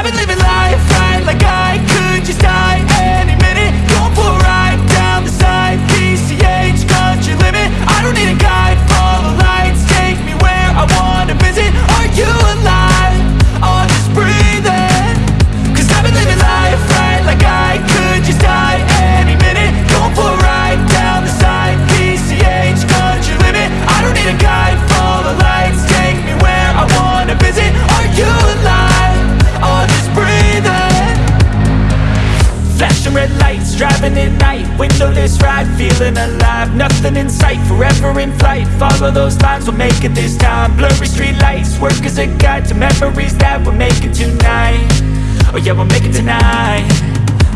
I've been living life right like I could just die. Feeling alive Nothing in sight, forever in flight. Follow those lines, we'll make it this time. Blurry street lights, work as a guide To memories that we're making tonight. Oh yeah, we'll make it tonight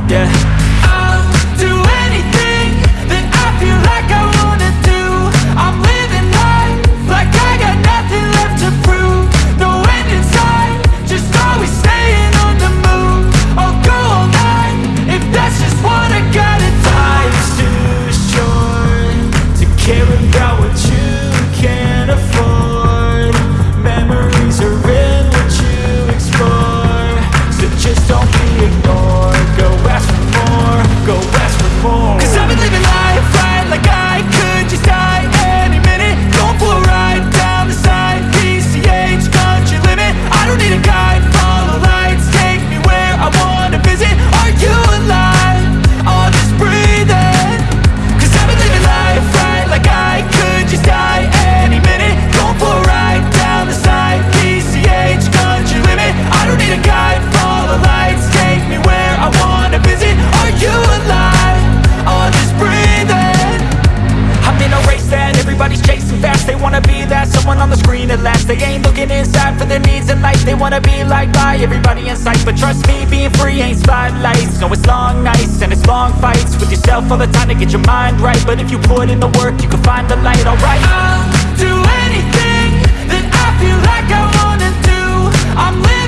Yeah die for their needs in life. They wanna be like I, everybody in sight. But trust me, being free ain't spotlights. No, it's long nights and it's long fights With yourself all the time to get your mind right. But if you put in the work, you can find the light, alright? I'll do anything that I feel like I wanna do. I'm living